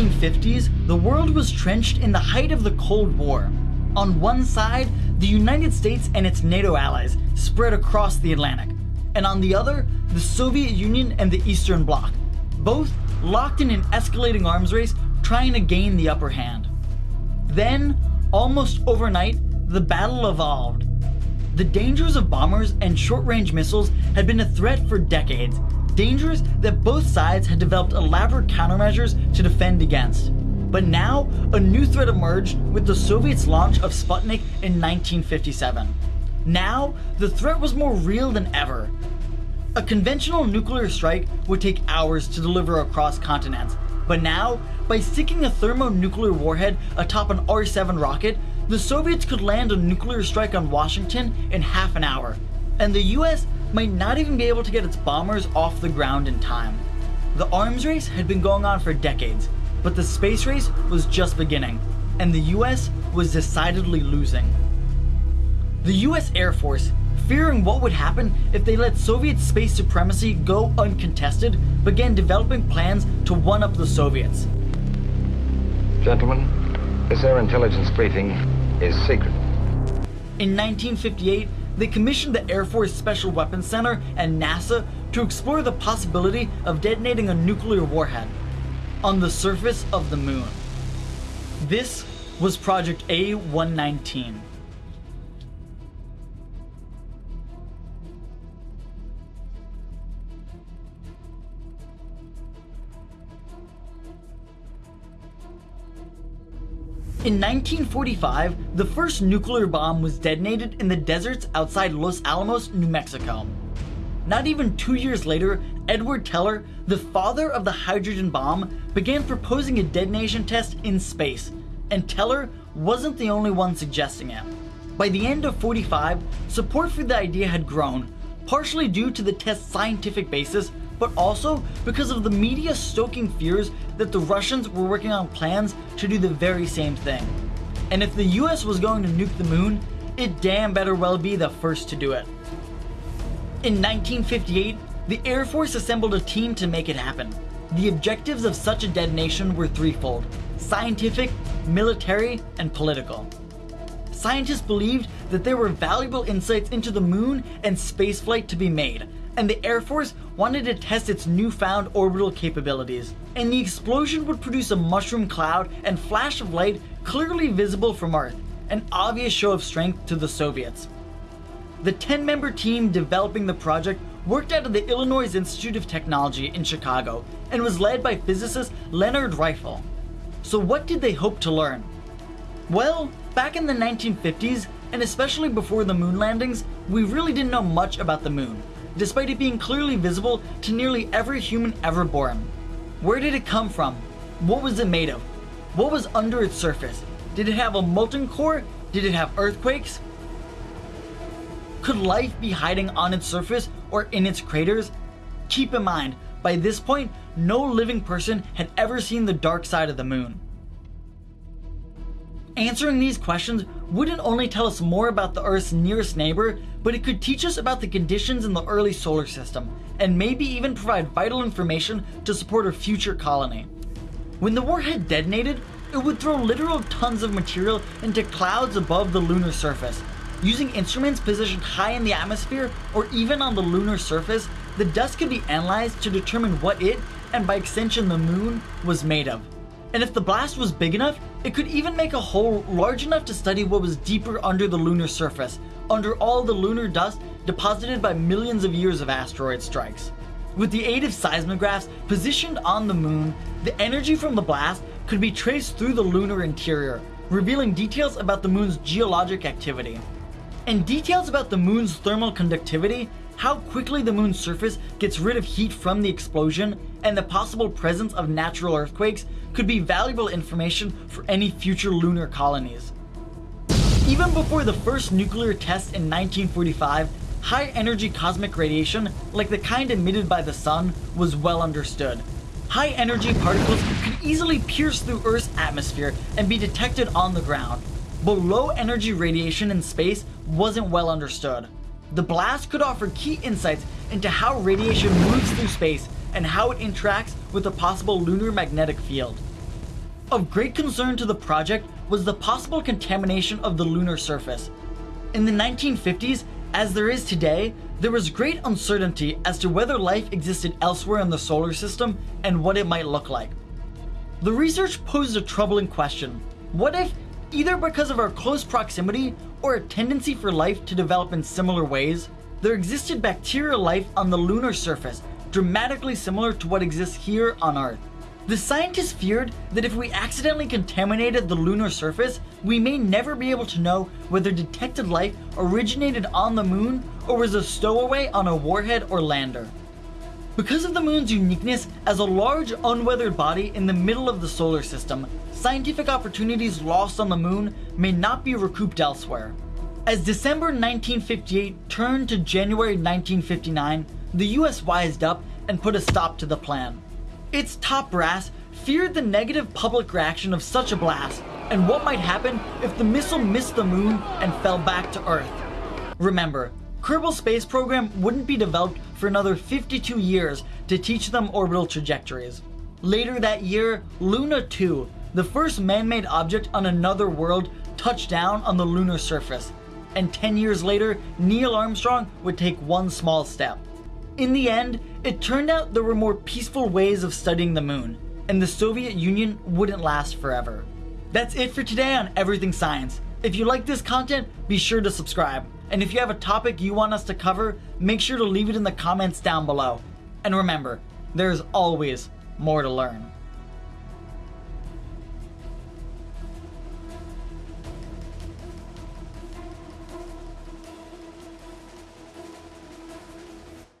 1950s, the world was trenched in the height of the Cold War. On one side, the United States and its NATO allies spread across the Atlantic, and on the other, the Soviet Union and the Eastern Bloc, both locked in an escalating arms race trying to gain the upper hand. Then, almost overnight, the battle evolved. The dangers of bombers and short-range missiles had been a threat for decades, dangers that both sides had developed elaborate countermeasures to defend against. But now, a new threat emerged with the Soviets' launch of Sputnik in 1957. Now, the threat was more real than ever. A conventional nuclear strike would take hours to deliver across continents, but now, by sticking a thermonuclear warhead atop an R-7 rocket, the Soviets could land a nuclear strike on Washington in half an hour, and the US might not even be able to get its bombers off the ground in time. The arms race had been going on for decades, but the space race was just beginning, and the US was decidedly losing. The US Air Force, fearing what would happen if they let Soviet space supremacy go uncontested, began developing plans to one-up the Soviets. Gentlemen, this air intelligence briefing is secret. In 1958, they commissioned the Air Force Special Weapons Center and NASA to explore the possibility of detonating a nuclear warhead on the surface of the moon. This was Project A-119. In 1945, the first nuclear bomb was detonated in the deserts outside Los Alamos, New Mexico. Not even two years later, Edward Teller, the father of the hydrogen bomb, began proposing a detonation test in space, and Teller wasn't the only one suggesting it. By the end of 45, support for the idea had grown, partially due to the test's scientific basis, but also because of the media stoking fears that the Russians were working on plans to do the very same thing. And if the US was going to nuke the moon, it damn better well be the first to do it. In 1958, the Air Force assembled a team to make it happen. The objectives of such a detonation were threefold, scientific, military, and political. Scientists believed that there were valuable insights into the moon and spaceflight to be made, and the Air Force wanted to test its newfound orbital capabilities. And the explosion would produce a mushroom cloud and flash of light clearly visible from Earth, an obvious show of strength to the Soviets. The 10-member team developing the project worked out of the Illinois Institute of Technology in Chicago and was led by physicist Leonard Reiffel. So what did they hope to learn? Well, back in the 1950s, and especially before the moon landings, we really didn't know much about the moon, despite it being clearly visible to nearly every human ever born. Where did it come from? What was it made of? What was under its surface? Did it have a molten core? Did it have earthquakes? Could life be hiding on its surface or in its craters? Keep in mind, by this point, no living person had ever seen the dark side of the moon. Answering these questions wouldn't only tell us more about the Earth's nearest neighbor, but it could teach us about the conditions in the early solar system, and maybe even provide vital information to support a future colony. When the warhead detonated, it would throw literal tons of material into clouds above the lunar surface. Using instruments positioned high in the atmosphere or even on the lunar surface, the dust could be analyzed to determine what it, and by extension the moon, was made of. And if the blast was big enough, it could even make a hole large enough to study what was deeper under the lunar surface, under all the lunar dust deposited by millions of years of asteroid strikes. With the aid of seismographs positioned on the moon, the energy from the blast could be traced through the lunar interior, revealing details about the moon's geologic activity. And details about the moon's thermal conductivity, how quickly the moon's surface gets rid of heat from the explosion, and the possible presence of natural earthquakes could be valuable information for any future lunar colonies. Even before the first nuclear test in 1945, high energy cosmic radiation, like the kind emitted by the sun, was well understood. High energy particles could easily pierce through Earth's atmosphere and be detected on the ground. But low energy radiation in space wasn't well understood. The blast could offer key insights into how radiation moves through space and how it interacts with a possible lunar magnetic field. Of great concern to the project was the possible contamination of the lunar surface. In the 1950s, as there is today, there was great uncertainty as to whether life existed elsewhere in the solar system and what it might look like. The research posed a troubling question. What if, either because of our close proximity or a tendency for life to develop in similar ways, there existed bacterial life on the lunar surface dramatically similar to what exists here on Earth? The scientists feared that if we accidentally contaminated the lunar surface, we may never be able to know whether detected life originated on the moon or was a stowaway on a warhead or lander. Because of the moon's uniqueness as a large unweathered body in the middle of the solar system, scientific opportunities lost on the moon may not be recouped elsewhere. As December 1958 turned to January 1959, the US wised up and put a stop to the plan. Its top brass feared the negative public reaction of such a blast and what might happen if the missile missed the moon and fell back to Earth. Remember, Kerbal Space Program wouldn't be developed for another 52 years to teach them orbital trajectories. Later that year, Luna 2, the first man-made object on another world, touched down on the lunar surface. And 10 years later, Neil Armstrong would take one small step. In the end, it turned out there were more peaceful ways of studying the moon, and the Soviet Union wouldn't last forever. That's it for today on Everything Science. If you like this content, be sure to subscribe. And if you have a topic you want us to cover, make sure to leave it in the comments down below. And remember, there's always more to learn.